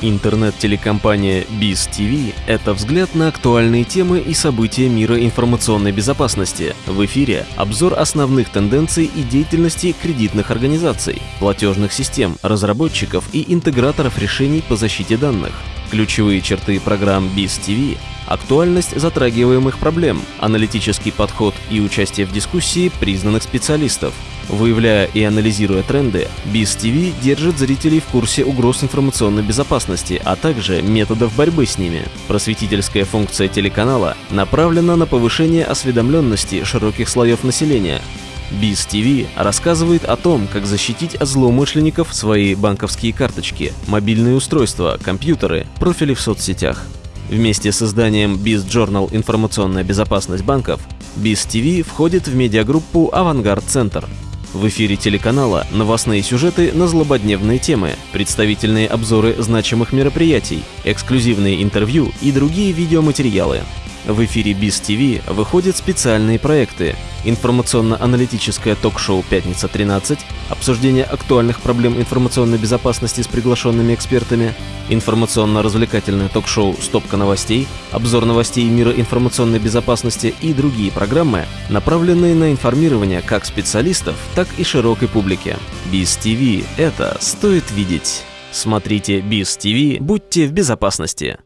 Интернет-телекомпания Biz TV – это взгляд на актуальные темы и события мира информационной безопасности. В эфире обзор основных тенденций и деятельности кредитных организаций, платежных систем, разработчиков и интеграторов решений по защите данных. Ключевые черты программ Biz TV – актуальность затрагиваемых проблем, аналитический подход и участие в дискуссии признанных специалистов – Выявляя и анализируя тренды, BizTV держит зрителей в курсе угроз информационной безопасности, а также методов борьбы с ними. Просветительская функция телеканала направлена на повышение осведомленности широких слоев населения. BizTV рассказывает о том, как защитить от злоумышленников свои банковские карточки, мобильные устройства, компьютеры, профили в соцсетях. Вместе с изданием Biz Journal «Информационная безопасность банков» BizTV входит в медиагруппу «Авангард Центр», в эфире телеканала новостные сюжеты на злободневные темы, представительные обзоры значимых мероприятий, эксклюзивные интервью и другие видеоматериалы. В эфире Биз ТВ выходят специальные проекты. Информационно-аналитическое ток-шоу «Пятница 13», обсуждение актуальных проблем информационной безопасности с приглашенными экспертами, информационно-развлекательное ток-шоу «Стопка новостей», обзор новостей мира информационной безопасности и другие программы, направленные на информирование как специалистов, так и широкой публики. Биз ТВ – это стоит видеть. Смотрите Биз ТВ, будьте в безопасности.